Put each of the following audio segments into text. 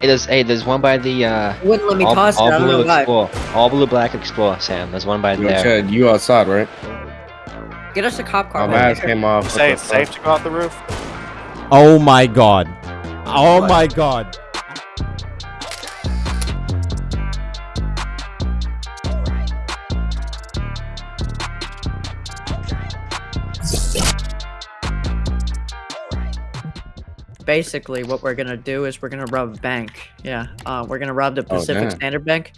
Hey, there's hey, there's one by the uh. It wouldn't let me all, toss it. all I don't know blue why. explore. All blue black explore, Sam. There's one by Yo, there. Chad, you outside, right? Get us a cop car. My man. mask came off. Say it's the fuck? safe to go out the roof. Oh my god. Oh my god. Basically, what we're gonna do is we're gonna rob a bank. Yeah, uh, we're gonna rob the Oh, Pacific damn. Standard Bank.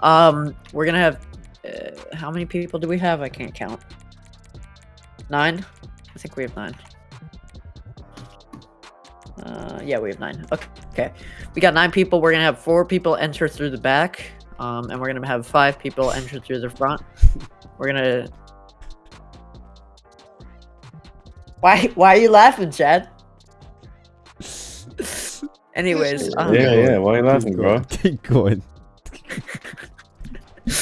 Um, we're gonna have. Uh, how many people do we have? I can't count. Nine. I think we have nine. Uh, yeah, we have nine. Okay. Okay. We got nine people. We're gonna have four people enter through the back. Um, and we're gonna have five people enter through the front. We're gonna. Why? Why are you laughing, Chad? Anyways, um, Yeah, yeah. Why are you laughing, bro? Keep going.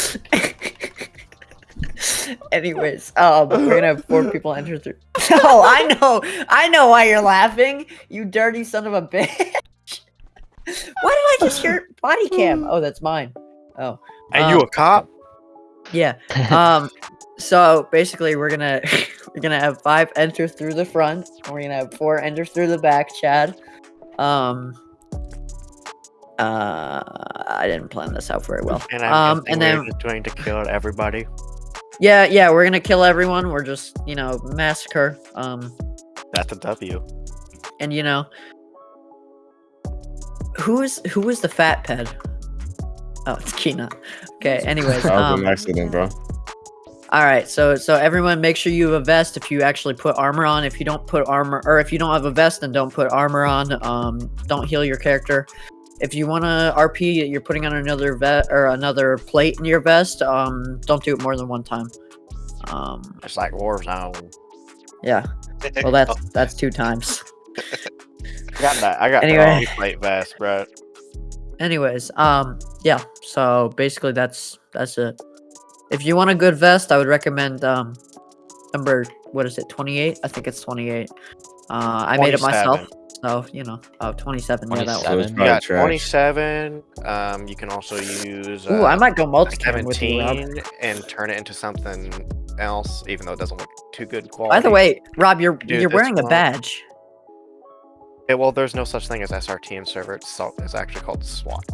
Anyways, um, we're gonna have four people enter through. Oh, I know, I know why you're laughing. You dirty son of a bitch. why did I just hear body cam? Oh, that's mine. Oh, And you Um, a cop? yeah. Um, so basically, we're gonna we're gonna have five enter through the front. and We're gonna have four enter through the back. Chad. Um. Uh, I didn't plan this out very well. And I'm um, guessing and we're then just doing to kill everybody. yeah, yeah, we're gonna kill everyone. We're just you know massacre. Um, That's a W. and you know who is who is the fat ped? Oh, it's Kina. Okay. Anyways, That was um, an accident, bro. All right. So so everyone, make sure you have a vest if you actually put armor on. If you don't put armor, or if you don't have a vest, then don't put armor on. Um, don't heal your character. If you want to RP, you're putting on another vet or another plate in your vest. Um, don't do it more than one time. Um, It's like Warzone. yeah. Well, that's that's two times. I got that. I got Anyway. anyway. plate vest, bro. anyways um yeah so basically that's that's it if you want a good vest i would recommend um number what is it 28 i think it's 28 uh i made it myself so you know oh 27 yeah that So one it's Seven. You got probably trash. 27. Um, you can also use Ooh, uh, i might go multi with you Rob. 17 and turn it into something else, even though it doesn't look too good quality. by the way rob you're Dude, you're wearing a badge Yeah, well, there's no such thing as SRTM server. It's, so, it's actually called SWAT.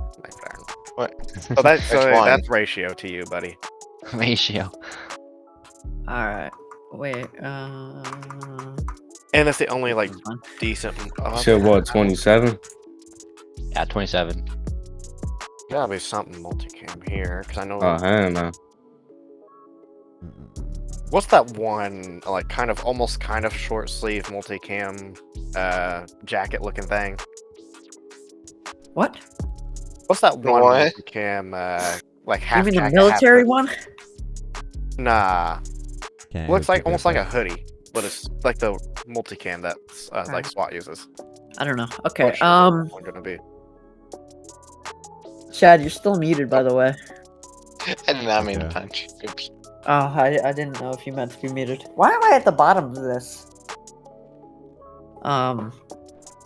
What? So, that, so that's ratio to you, buddy. Ratio. all right wait uh And that's the only like decent. Oh, Shit, what? Twenty-seven. Yeah, 27. Gotta be something multicam here, because I know. Oh hell no. What's that one like kind of almost kind of short sleeve multicam uh jacket looking thing? what What's that one What? multicam uh like you half mean the military one Nah. Can't Looks like almost like a hoodie, but it's like the multicam that uh, like Alright. SWAT uses. i don't know okay sure um that one gonna be. chad you're still muted by the way I did not mean to Okay. punch. Oops. Oh, I, I didn't know if you meant to be muted. Why am I at the bottom of this? Um,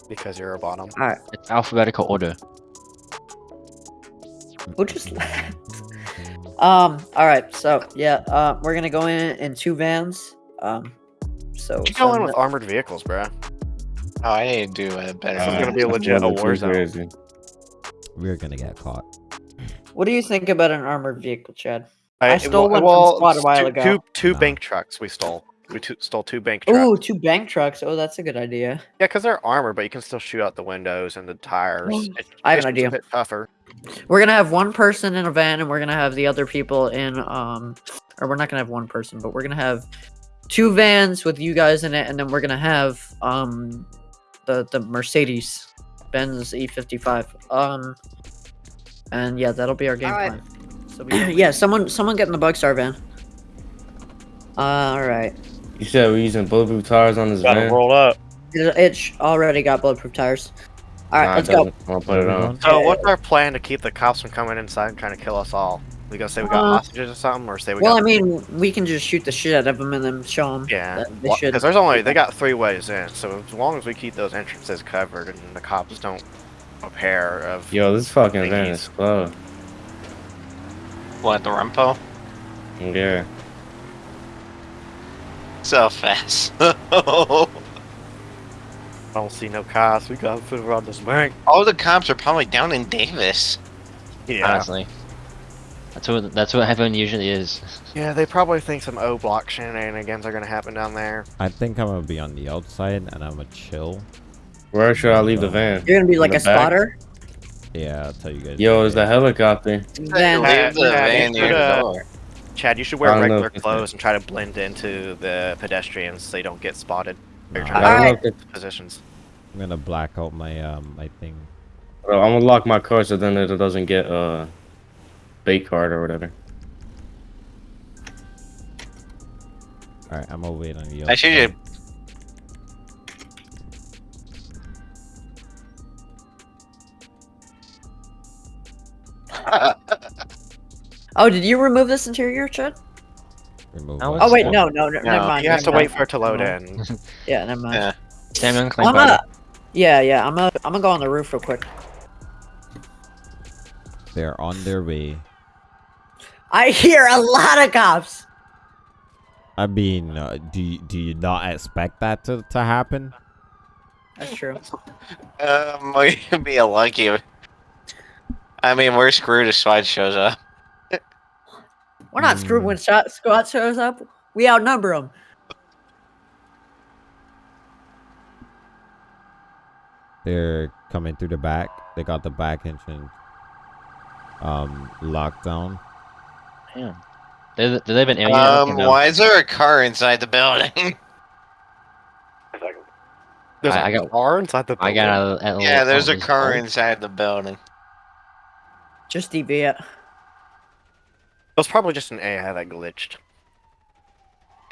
Because you're a bottom. alright. It's alphabetical order. Who just laughed? Um, alright, so, yeah, uh, we're gonna go in in two vans. Um, so. You go in send with armored vehicles, bruh. Oh, I need to do a better. This is Uh, gonna be a legit a war zone. We're gonna get caught. What do you think about an armored vehicle, Chad? I, I stole one from SWAT a while two, ago. Two, two No. bank trucks we stole. We two, stole two bank trucks. Ooh, two bank trucks. Oh, that's a good idea. Yeah, because they're armored, but you can still shoot out the windows and the tires. Well, It- I have an just a bit tougher. We're gonna have one person in a van, and we're gonna have the other people in um, or we're not gonna have one person, but we're gonna have two vans with you guys in it, and then we're gonna have um, the the Mercedes Benz E55. Um, and yeah, that'll be our game Alright. plan. So we, yeah, someone someone get in the Bugstar van. all right, You said we're using bulletproof tires on this van. roll up. it, it already got bulletproof tires. All right, Nah, let's go. doesn't. I'll put it on. So, what's our plan to keep the cops from coming inside and trying to kill us all? We gonna say we got Uh, hostages or something, or say we Well, got? I mean, we can just shoot the shit out of them and then show them. yeah, that they should. because there's only they got three ways in. So as long as we keep those entrances covered and the cops don't a pair of. Yo, this fucking van Thingies. is slow. What, the Rumpo? Yeah. So fast. I don't see no cops. We gotta put around this bank. All the cops are probably down in Davis. Yeah. Honestly. That's what that's what heaven usually is. Yeah, they probably think some O block shenanigans are gonna happen down there. I think I'm gonna be on the outside and I'm gonna chill. Where should I leave the van? You're gonna be like a back? spotter. Yeah, I'll tell you guys. Yo, later. is the helicopter? Then Leave the yeah, van you near should, the door. Chad, you should wear I don't know regular clothes and try to blend into the pedestrians so you don't get spotted. You're Nah, I don't know if positions. I'm gonna black out my um my thing. Bro, I'm gonna lock my car so then it doesn't get uh bait card or whatever. All right, I'm gonna wait on you. I should just Oh, did you remove this interior, Chad? remove. Oh, one. Oh wait, no, no, no No, never mind. You have to never wait for it to load Never in. Yeah, never mind. Yeah. Sam, you I'm gonna, yeah, yeah. I'm gonna, I'm gonna go on the roof real quick. They're on their way. I hear a lot of cops. I mean, uh, do you, do you not expect that to, to happen? That's true. Um, we could be a lucky. I mean, we're screwed if SWAT shows up. We're not screwed when shot squad shows up. We outnumber them. They're coming through the back. They got the back entrance um locked down. Damn. They, they live in area. Um, why is there a car inside the building? There's I- a I got- car inside the I got out at yeah, there's a car inside the building. Just DV it. It was probably just an AI that glitched.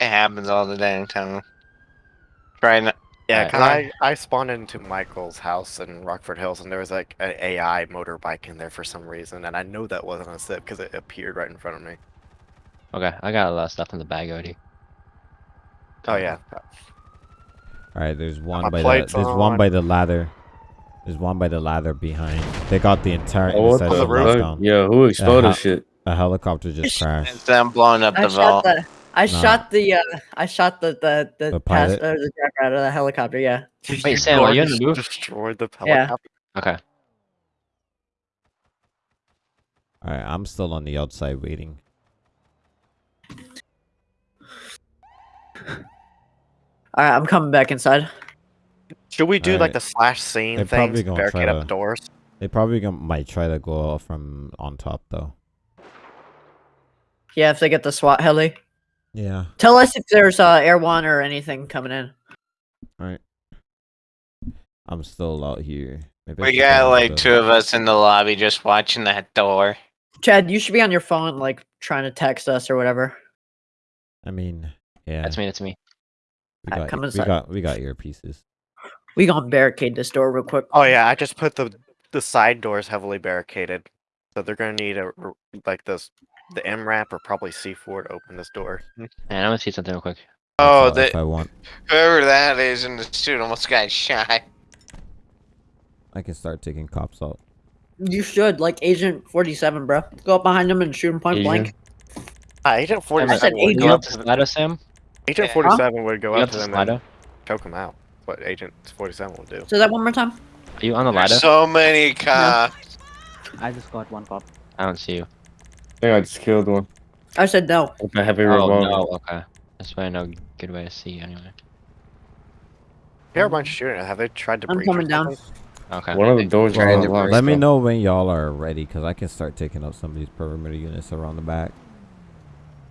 It happens all the damn time. Try not. Yeah, Right. 'cause I, I spawned into Michael's house in Rockford Hills, and there was like an AI motorbike in there for some reason, and I know that wasn't a SIP because it appeared right in front of me. Okay, I got a lot of stuff in the bag already. Oh yeah, All right, there's one my by the plate's there's one by the ladder. There's one by the ladder behind. They got the entire Oh, what intersection the roof? locked fuck? down. Yo, who exploded Uh, shit? A helicopter just crashed. It's them blowing up I the shot vault. the. I Nah. shot the. Uh, I shot the the the, The pass, pilot? uh, the driver out of the helicopter. Yeah. Wait, Sam, are you on the Gorge roof? Destroyed the Yeah. Okay. All right, I'm still on the outside waiting. All right, I'm coming back inside. Should we do like the slash scene They're thing? probably gonna Barricade try up to- doors. They probably gonna, might try to go out from on top though. Yeah, if they get the SWAT heli, Yeah. tell us if there's uh, air one or anything coming in. All right. I'm still out here. Maybe We got like two of us in the lobby just watching that door. Chad, you should be on your phone, like trying to text us or whatever. I mean, yeah. That's me. That's me. We got, come we inside. got we got earpieces. We gonna barricade this door real quick. Oh yeah, I just put the the side doors heavily barricaded, so they're gonna need a like this the M ramp or probably C4 to open this door. Man, I'm gonna see something real quick. Oh, That's all if the, I want, whoever that is in the suit almost got shot. I can start taking cops out. You should, like Agent 47, bro. Go up behind him and shoot him point Agent? blank. Uh, Agent 47 I said would agent. go You up up to to. Slido, Sam? Agent Yeah. 47 would go You up up to to them and choke him out. What Agent 47 will do. Say that one more time. Are you on the ladder? There's so many cops. I just got one cop. I don't see you. I think I just killed one I said no. with a heavy Oh revolver. no. Okay. That's why I know good way to see you anyway. Here a bunch of shooting. Have they tried to I'm breach or coming down. Okay. One of the doors Tried was to unlocked. Let me know when y'all are ready, cause I can start taking out some of these perimeter units around the back.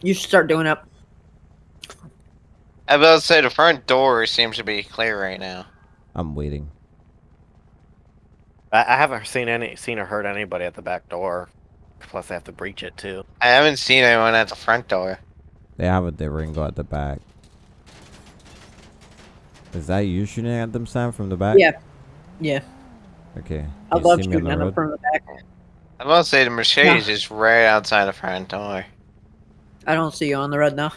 You should start doing it. I was about to say the front door seems to be clear right now. I'm waiting. I, I haven't seen any seen or heard anybody at the back door. Plus, they have to breach it too. I haven't seen anyone at the front door. They have a the Ringo at the back. Is that you shooting at them, Sam, from the back? Yeah. Yeah. Okay. I You love see me on shooting at them from the back. I was about say the Mercedes is right outside the front door. I don't see you on the road now.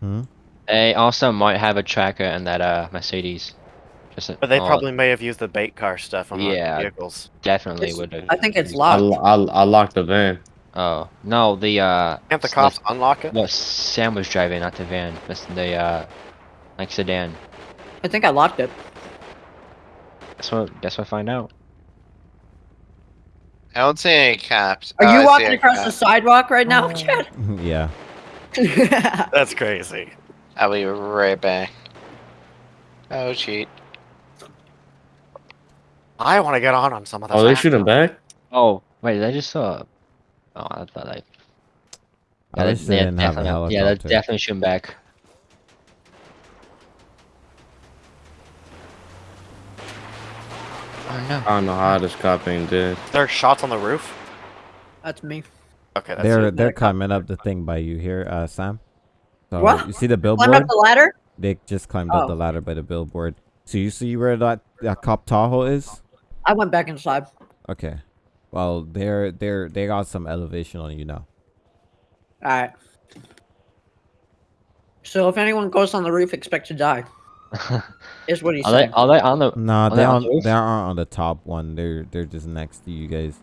Hmm? They also might have a tracker in that uh Mercedes. Just a- But they oh, probably may have used the bait car stuff on Yeah. the vehicles. definitely would have. I think it's locked. lo- I, I locked the van. Oh no, the uh. Can't the s- cops unlock it? What Sam was driving, not the van. That's the uh, like sedan. I think I locked it. That's what. That's what I find out. I don't see any cops. Are Oh, you see walking across cop. the sidewalk right now, Chad? yeah. That's crazy. I'll be right back. Oh, cheat. I want to get on on some of the. Oh, they shoot him back? Oh wait, did I just saw. Oh, I thought I. I wish they didn't have a definitely- Yeah, that's helicopter. definitely shooting back. Oh no. I don't know how this cop ain't dead. There are shots on the roof. That's me. Okay, that's They're it. they're climbing up the thing by you here, uh, Sam. So What? you see the Climb billboard? up the ladder? They just climbed up Oh. the ladder by the billboard. So you see where that, that cop Tahoe is? I went back inside. Okay. Well, they're they're they got some elevation on you now. Alright. So if anyone goes on the roof, expect to die. Is what he's Are they? Are they on the? Nah, Are they they on on the they aren't on the top one. They're they're just next to you guys.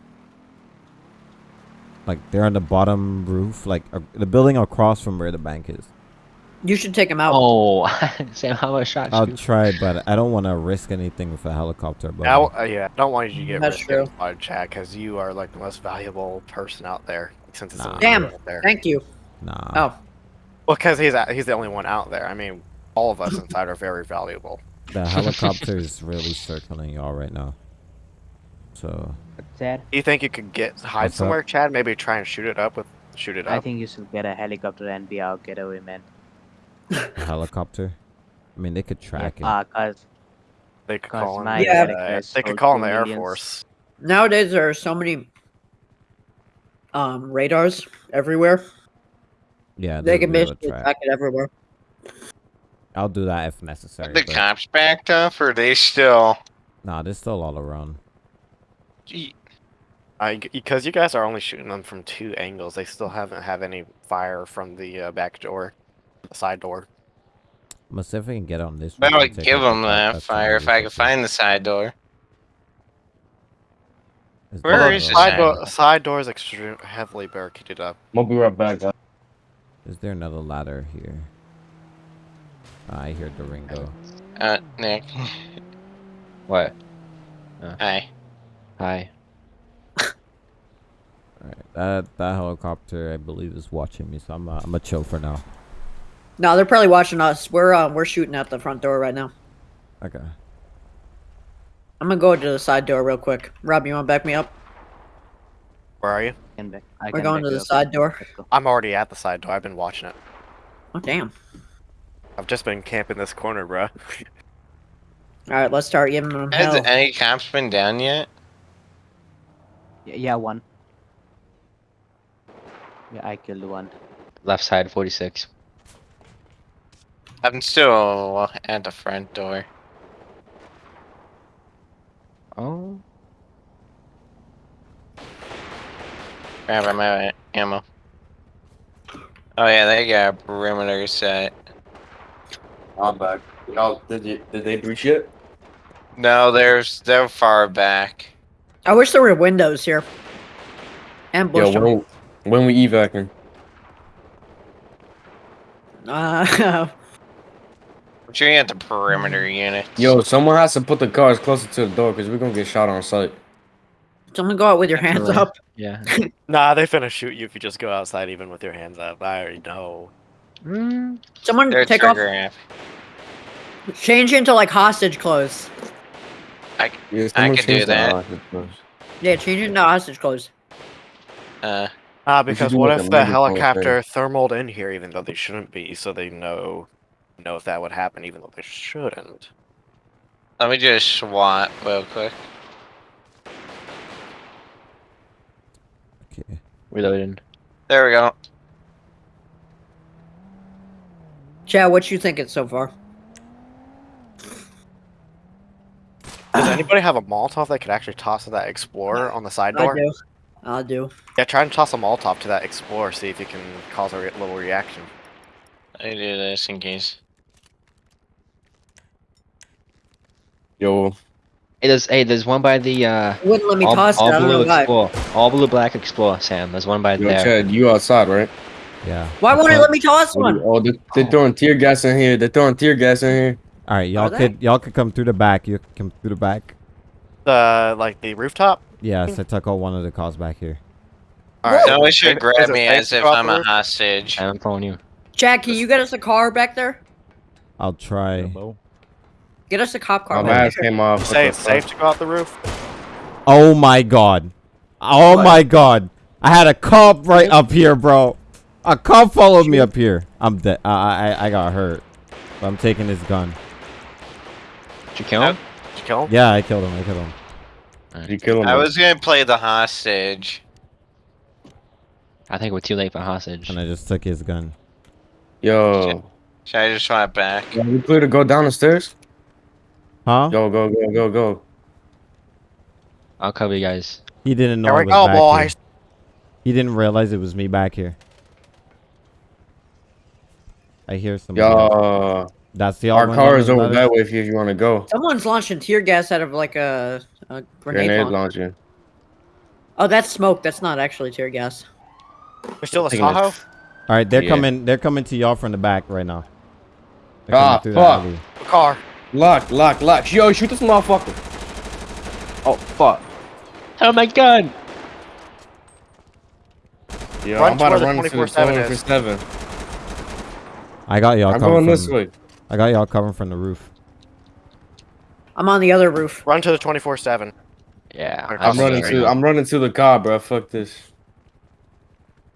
Like they're on the bottom roof, like uh, the building across from where the bank is. You should take him out. Oh, Sam, how much shots? I'll you? try, but I don't want to risk anything with a helicopter. But uh, yeah, I don't want you to get That's risked true. by Chad because you are like the most valuable person out there. Since it's Nah. only Damn, out there. Thank you. nah. Oh, Well, because he's he's the only one out there. I mean, all of us inside are very valuable. The helicopter is really circling y'all right now. So Chad, Do you think you could get hide What's up? somewhere, Chad? Maybe try and shoot it up with shoot it I think you should get a helicopter and be our getaway man. A helicopter. I mean, they could track it. Uh, cause they could call in. my Yeah. uh, they could call in the Air millions. Force. nowadays there are so many um radars everywhere. yeah, They they'll can be basically track. track it everywhere. I'll do that if necessary. the but- cops backed up, or they still? Nah, they're still all around. Gee, I, because you guys are only shooting them from two angles, they still haven't have any fire from the uh, back door, the side door. I'm gonna see if I can get on this. But I one would and take give out them that that's fire if I with could find the side door. Is Where there is a- Side, door, side door is extreme, heavily barricaded up. We'll be right back. guys. Is there another ladder here? Ah, I hear Durango. Uh, Nick. What? Hi. Hi. Alright, that that helicopter I believe is watching me, so I'm uh, I'm gonna chill for now. No, they're probably watching us. We're uh, we're shooting at the front door right now. Okay. I'm gonna go to the side door real quick. Rob, you wanna back me up? Where are you? Can back, I We're can going to you the up. side door. I'm already at the side door. I've been watching it. Oh damn. I've just been camping this corner, bruh. All right, let's start giving them Has hell. any cops been down yet? Yeah, yeah, one. Yeah, I killed one. Left side, 46. I'm still at the front door. Oh. Grabbing my ammo. Oh yeah, they got a perimeter set. I'm back. Y'all, did you did they breach it? No, there's they're far back. I wish there were windows here. Ambush Yo, them. when, when we evacing? Uh, But you're at the perimeter unit. Yo, someone has to put the cars closer to the door because we're gonna get shot on sight. someone go out with your hands Definitely. up. Yeah. Nah, they finna shoot you if you just go outside, even with your hands up. I already know. Mm, Someone They're take off. trigger happy. Change into like hostage clothes. Yeah, I can do that. Yeah, change into hostage clothes. Uh, Ah, We because what if the medical helicopter thermaled in here, even though they shouldn't be, so they know know if that would happen, even though they shouldn't. let me just SWAT real quick. Okay. reloading. There we go. Chad, what you thinking so far? Does anybody have a Molotov they could actually toss to that Explorer on the side I door? do. I do. Yeah, try and toss a Molotov to that Explorer, see if you can cause a re- little reaction. I do this in case. Yo, Hey, there's hey, there's one by the uh. It wouldn't let me all, toss all it. I don't blue why. explore. All blue black explore. Sam, there's one by yo, there. Chad, you outside, right? Yeah. Why won't it let me toss one? Oh, they, they're throwing tear gas in here. They're throwing tear gas in here. All right, y'all could y'all could come through the back. You can come through the back. The like the rooftop. Yes, I took all one of the cars back here. All right. No, is should grab me as if I'm a roof? hostage. I'm following you. Jackie, you get us a car back there? I'll try. Get us a cop car My back mask there. came off. You What say it's safe to go out the roof? Oh my god. Oh What? my god. I had a cop right up here, bro. A cop followed me up here. I'm dead. I, I I got hurt. But I'm taking his gun. Did you kill him? Did you kill him? Yeah, I killed him. I killed him. Did you kill him? I was gonna play the hostage. I think we're too late for hostage. And I just took his gun. Yo, Should I just run it back? yo, we clear to go down the stairs. Huh? Go, go, go, go, go. I'll cover you guys. He didn't know Here I we was go, back here. boys. He didn't realize it was me back here. I hear some. Yo, That's the our car is over ladder? that way if you, if you want to go. Someone's launching tear gas out of like a, a grenade, Grenade launcher. launcher. Oh, that's smoke. That's not actually tear gas. We're still a Thinking Tahoe. All right, they're Yeah. coming. They're coming to y'all from the back right now. They're Ah, coming through the fuck. alley. Car. Lock, lock, lock. Yo, shoot this motherfucker. Oh, fuck. Oh my god! Yo, Run I'm about to to run the the 24/7 7. I got y'all I'm coming going from. this way. I got y'all covering from the roof. I'm on the other roof. Run to the 24/7. Yeah. I'm I'll I'm see running to. I'm running to the car, bro. Fuck this.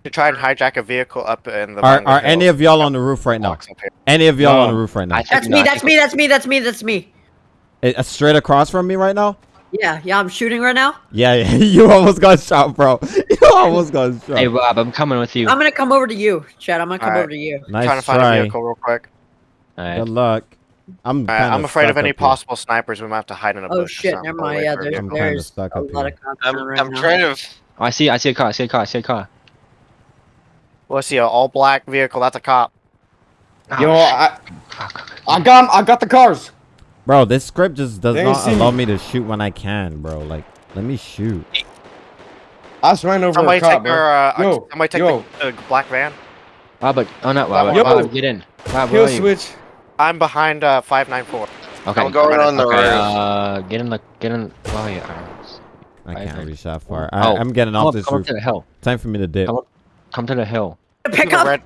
To try and hijack a vehicle up in the. Are Vanguard are any of y'all on the roof right now? Blocks up here. Any of y'all No. on the roof right now? That's me. That's me. That's me. That's me. That's me. Eh, uh, straight across from me right now? Yeah, yeah. I'm shooting right now. Yeah, yeah. you almost got shot, bro. You almost got shot. Hey Rob, I'm coming with you. I'm gonna come over to you, Chad. I'm gonna come Alright. over to you. nice trying to find a vehicle real quick. Alright. Good luck. I'm. Alright, kinda I'm afraid of any up here. possible snipers. We might have to hide in a bush. Oh shit. Never mind. Yeah, there's I'm vehicle. kinda there's a up lot here. of cops I'm, right I'm now. trying to. Oh, I see. I see a car. I see a car. I see a car. Well, I see an all black vehicle. That's a cop. Oh, Yo. I I got I got the cars. Bro, this script just does They not allow me. me to shoot when I can, bro. Like, let me shoot. I just ran over Somebody a cop, take bro. our. Uh, Yo, somebody take yo. the, the black van. Robert. Oh, not Robert. Yo. Rob, get in. Rob, Kill are you? switch. I'm behind uh, 594. Okay. I'm going on the okay, roof. uh, get in the get in. Where are you? Arms. I can't here. reach that far. Oh, I, I'm getting off up, this come up roof. to the hill. Time for me to dip. Come. Come to the hill. Pick The up. red.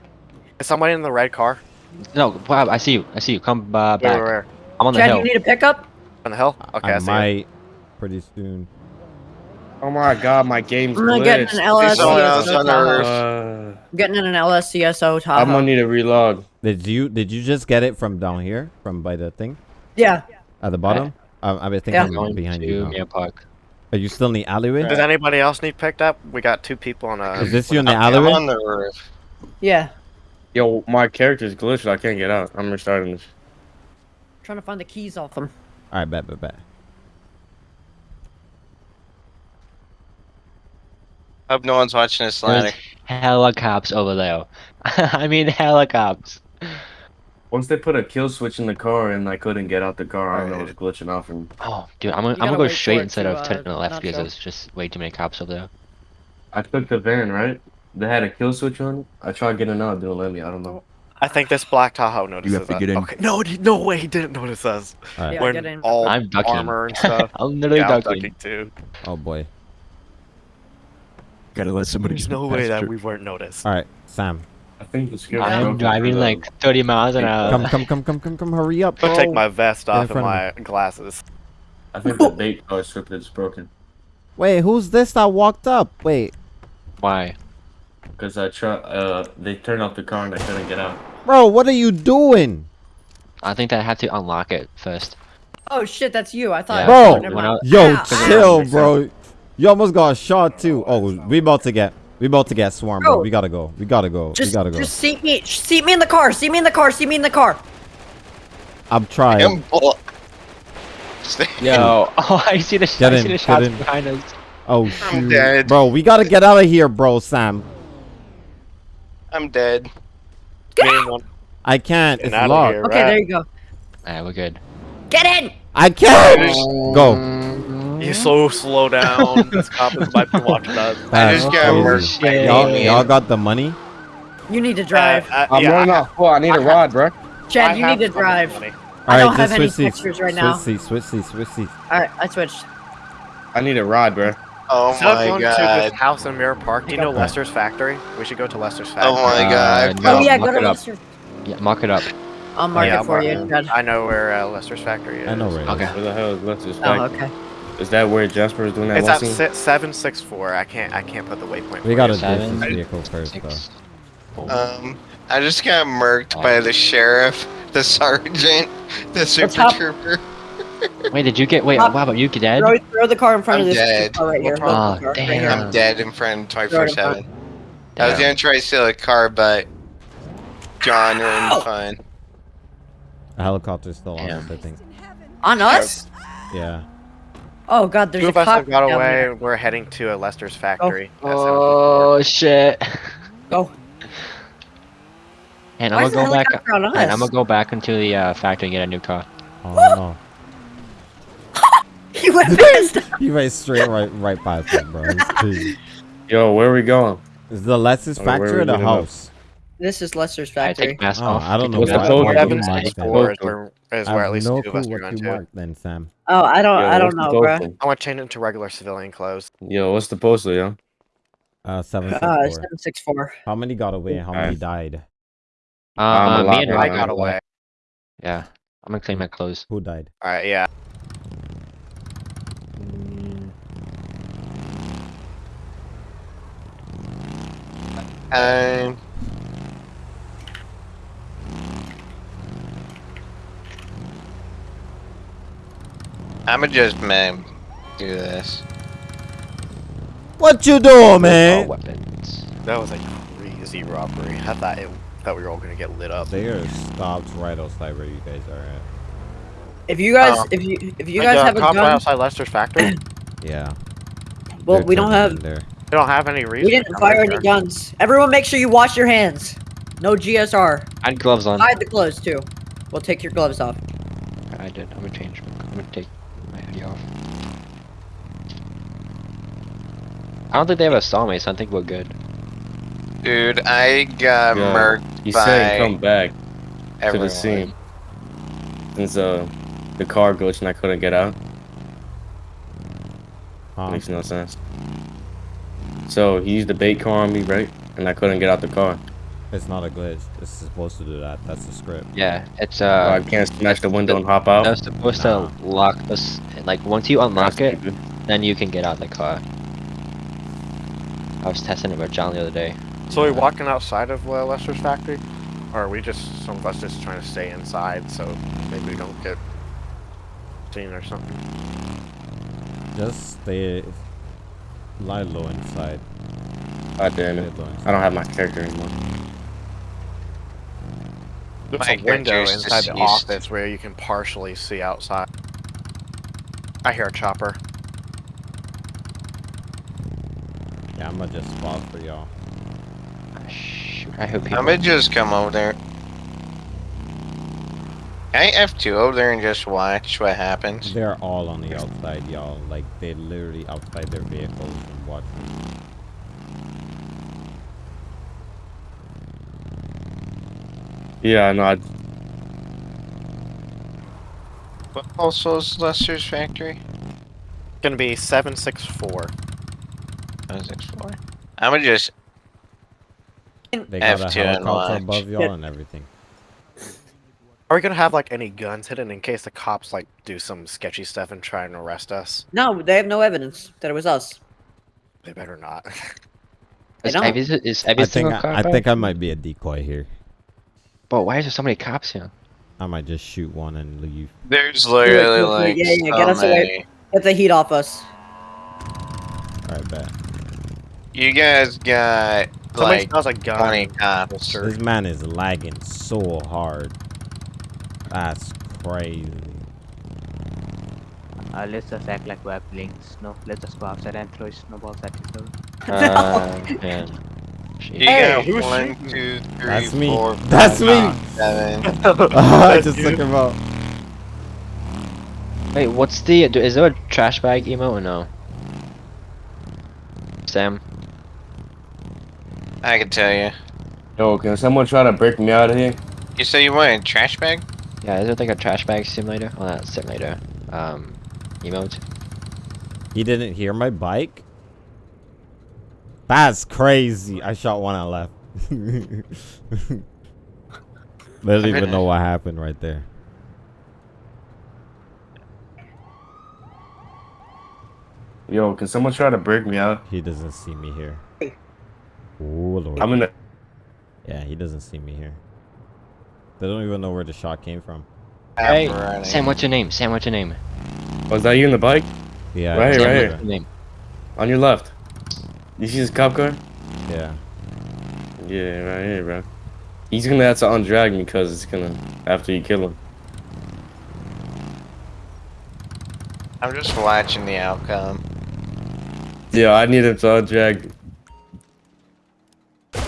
Is somebody in the red car? No, Rob. I see you. I see you. Come uh, back. where, where? I'm on the Chad, hill. you need a pickup. On the hill? Okay, I, I see it. might pretty soon. Oh my god, my game's I'm gonna get glitched. an someone LSCSO on the Tahoe. roof. Uh, I'm getting an LSCSO I'm gonna need to relog. Did you did you just get it from down here, from by the thing Yeah. at the bottom? I, I think Yeah. I'm Going behind you. now. Mia Park. Are you still in the alleyway? Does anybody else need picked up? We got two people on a. Is this you in the I'm, I'm alleyway? on the roof. Yeah. Yo, my character's glitched. I can't get out. I'm restarting this. trying to find the keys off them. All right, bet, bet, bet. Hope no one's watching this ladder. There's hella cops over there. I mean, hella cops. Once they put a kill switch in the car and I couldn't get out the car, I don't know it's glitching off and Oh, dude, I'm gonna, I'm gonna go straight instead to, of uh, turning to left because show. there's just way too many cops over there. I took the van, right? They had a kill switch on it. I tried getting out, it didn't let me. I don't know. I think this black Tahoe notices You have to us. get in. Okay. No, no way he didn't notice us. All right. Yeah, We're get in. all I'm ducking. armor and stuff. I'm literally yeah, I'm ducking. ducking too. Oh boy. Gotta let somebody. There's sneak no way that we weren't noticed. All right, Sam. I think the script. I'm driving the- like 30 miles an hour. Come, come, come, come, come, come! Hurry up, I'm take my vest Get off and front of my glasses. I think the bait car script is broken Wait, who's this that walked up? Wait, Why? Because I try. Uh, they turned off the car and I couldn't get out. bro, what are you doing, I think that I have to unlock it first. Oh shit, that's you. I thought. Yeah. Bro, oh. Yo, Ow, ow. chill, bro. You almost got shot too. Oh, we about to get, we about to get swarmed, bro. Bro. We gotta go. We gotta go. Just, we gotta go. just seat me, seat me in the car. Seat me in the car. Seat me in the car. I'm trying. I'm bull- Stay- Yo, oh, I see the, Get I in, see the shots behind us. Oh I'm shoot, bro. We gotta get out of here, bro, Sam. I'm dead. Get Me out. I can't. Getting It's out of locked. here. Okay, Right. there you go. Alright, we're good. Get in. I can't. Go. You so slow down. this cop is about to watch us. I That's just got crazy. murked Y'all, y'all got the money? You need to drive. Uh, uh, I'm yeah, running I- off. Oh, I need a I rod, bro. Chad, I you need to drive. money. I don't Alright, have any switch seats. textures right switch now. seats, switch seats, switch seats. Alright, I switched. I need a rod, bro. Oh Instead my going to god. this house in Mirror Park, do you know Okay. Lester's factory? We should go to Lester's factory. Oh my Uh, god. no, oh yeah, go to it up. Lester. Yeah, mark it up. I'll mark Yeah, it for I'll you, mark Chad. I know where uh, Lester's factory is. I know where it is. Okay. Where the hell is Lester's factory? Oh, factory? okay. Is that where Jasper is doing that It's at scene? si- seven six four. I can't. I can't put the waypoint. We gotta you. ditch Seven, this vehicle first, though. Six. four. Um, I just got murked by the sheriff, the sergeant, the super trooper. Wait, did you get? Wait, Pop- wow, but you get dead? Throw, throw the car in front I'm of this dead. car right here. Oh, Hold the right damn. here. I'm dead in front Throw it 24 in front. 7. I was Damn. gonna try to steal a car, but John ruined fun. The helicopter's still on us, I think. On us? Yeah. Oh god, there's Two a of us have got away. there. We're heading to a Lester's factory. at 7:54. Oh shit. Go. And Why I'm gonna go back. helicopter on us? And I'm gonna go back into the uh, factory and get a new car. Oh no. He went past. You went straight right right past it, bro. Yo, where are we going? Is the Lester's Okay, where factory we or the meeting up? house? This is Lester's I factory. take mask Oh, off. I don't know What's the the code? off. Seven Seven six six four four. is I where at have least no two of clue us are what going you to. then, Sam. Oh, I don't, Yo, I don't know, bro. postal? I want to change into regular civilian clothes. Yo, what's the postal, yo? Uh, seven six Uh, four. seven six four. How many got away? How many Alright. died? Uh, I'm uh, me and I got away. Yeah, I'm gonna clean my clothes. Who died? All right, yeah. Um, I'ma just man do this. What you doing, All man? weapons. That was a crazy robbery. I thought it, thought we were all gonna get lit up. They are stopped right outside where you guys are at. If you guys, Oh. if you, if you guys uh, have a cop right gun, outside Lester's factory. Yeah. well, they're we don't have, there. They don't have any reason. we didn't come fire any there. guns. Everyone, make sure you wash your hands. No GSR. I had gloves on. I had the gloves too. We'll take your gloves off. I did. I'm gonna change. I'm gonna take my hoodie off. I don't think they have a sawmace. I think we're good. Dude, I got Yeah. murked He by said come back to everyone. the scene. Since uh, the car glitched and I couldn't get out. Huh? Makes no sense. So he used the bait car on me, right? And I couldn't get out the car. It's not a glitch. It's supposed to do that. That's the script. Yeah, it's So uh. I can't smash the window and hop out. That was supposed Nah. to lock us. Like once you unlock That's it, stupid. then you can get out the car. I was testing it with John the other day. So we walking outside of uh, Lester's factory, or are we just some of us just trying to stay inside so maybe we don't get seen or something? Just stay. Lie low inside. God damn it. I don't have my character anymore. There's My a window inside the deceased. office where you can partially see outside. I hear a chopper. Yeah, I'm gonna just spot for y'all. Ah, Shoot, I hope people. I'ma just come over there. I F2 over there and just watch what happens. They're all on the outside, y'all. Like they literally outside their vehicles and watching. Yeah, no, I, What also is Lester's factory? Gonna be 764. 764? I'ma just They got a F2 and helicopter above y'all and everything. Are we gonna have like any guns hidden in case the cops like do some sketchy stuff and try and arrest us? No, they have no evidence that it was us. They better not. Is don't. every, is I think I. I think I might be a decoy here. But why is there so many cops here? I might just shoot one and leave. there's literally yeah, like yeah, yeah, so get us away. many. Get the heat off us. Alright, bet. You guys got Somebody like smells a gun. 20 cops. This man is lagging so hard. That's crazy. Uh, let's just act like we're playing snow. Let's just go outside and throw snowballs at each other. Uh, man. You Hey, got who's one, shooting? That's me. four, That's five, me. seven. I just took him out. Wait, what's the? do- Is there a trash bag emo or no? Sam. I can tell you. Yo, can someone try to break me out of here? You say you want a trash bag? Yeah, is it like a trash bag simulator? Well, not simulator. Um, emote. He didn't hear my bike? That's crazy. I shot one and left. they don't even know what happened right there. Yo, can someone try to break me out? He doesn't see me here. Oh lord. I'm in the. Yeah, he doesn't see me here. They don't even know where the shot came from. Hey, Sam, what's your name? Sam, what's your name? Oh, Was that you in the bike? Yeah. Right here, Sam, right what's your name? On your left. You see this cop car? Yeah. Yeah, right here, bro. He's gonna have to undrag me because it's gonna after you kill him. I'm just watching the outcome. Yeah, I need him to undrag.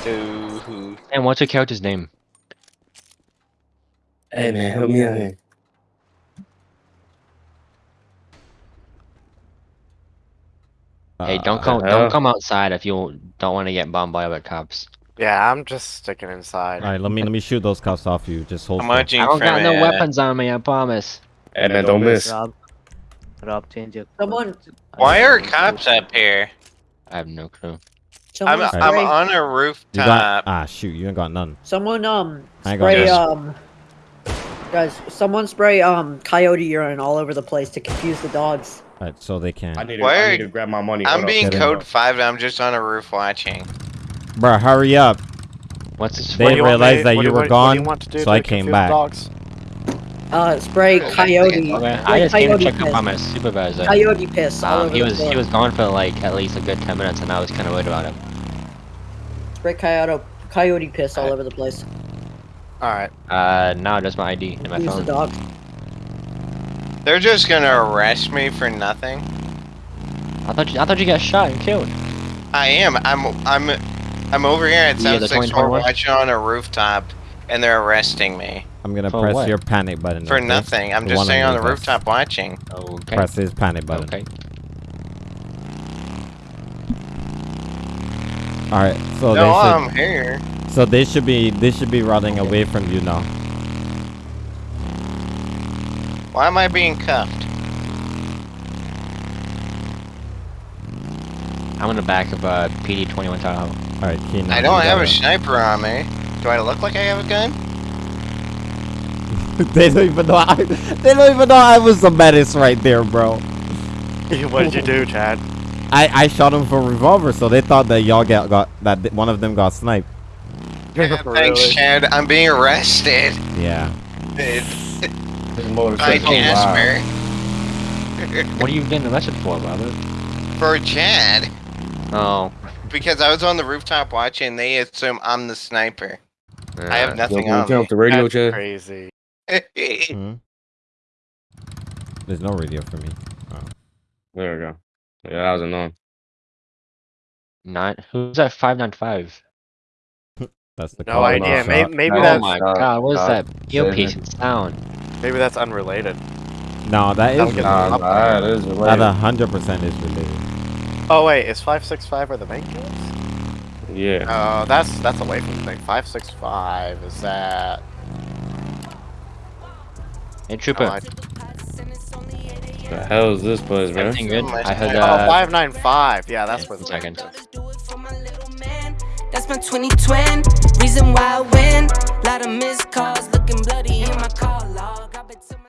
Dude. Sam, what's your character's name? Hey man, help me out here. hey, don't come, uh, don't come outside if you don't want to get bombarded by the cops. Yeah, I'm just sticking inside. All right, let me let me shoot those cops off you. Just hold. I'm I don't from got no weapons on me, I promise. Hey man, don't miss. Rob, Rob, change your. Someone- Why are cops up here? I have no clue. I'm Someone I'm on a You got rooftop. ah shoot. You ain't got none. someone um I got spray this. um guys, someone spray um coyote urine all over the place to confuse the dogs. All right, so they can. I need, to, Where- I need to grab my money. I'm Hold being Get in. code five. and I'm just on a roof watching. Bruh, hurry up. What's this They? What do you realized that what you were what- what you gone, want to do so I came back. Dogs? Uh spray coyote Okay, I just came to coyote check up on my supervisor. Coyote piss all Um, over he was floor. he was gone for like at least a good ten minutes, and I was kind of worried about him. spray coyote coyote piss all Alright. over the place. Alright. Uh, now just my ID and my Confuse the phone. dogs. They're just gonna arrest me for nothing. I thought you, I thought you got shot and killed. I am. I'm. I'm. I'm over here at Yeah, the 764 2021? watching on a rooftop, and they're arresting me I'm gonna For press what? your panic button. for okay? nothing. I'm The just one sitting on the rooftop watching. Okay. Press his panic button. Okay. All right, so no, they I'm should, here. so they should be they should be running away from you now. Why am I being cuffed? I'm in the back of uh, PD 21 Tahoe. All right, Keenan. I don't have a gotta- sniper on me. Do I look like I have a gun? they don't even know. I, they don't even know I was the menace right there, bro. what did you do, Chad? I I shot him for a revolver, so they thought that y'all got got that one of them got sniped. Thanks, Really? Chad. I'm being arrested. Yeah. This By motorcycle. Wow. Jasper. What are you getting arrested for, Robert? For Chad. Oh. Because I was on the rooftop watching, they assume I'm the sniper. I have Yo, nothing can you on turn me. off the radio, That's Chad? crazy. Hmm? There's no radio for me. There we go. Yeah, that was annoying. Nine. Who's that? Five nine five. That's the No call idea. Maybe, maybe Oh that's my Stop, god, what is stop. that earpiece sound? maybe that's unrelated. No, that That'll is get related. nah, there. That related. a hundred percent is related. Oh wait, is five six five where the main kills? Yeah. Oh, that's that's away from the thing. Five six five is that? Hey, Trooper. Oh, I- The hell is this place, bro? Everything good? I heard God. oh, uh. five nine five. Yeah, that's where the one second. That's my 2020 reason why I win. Lot of missed calls, looking bloody in my call log. I bet to my-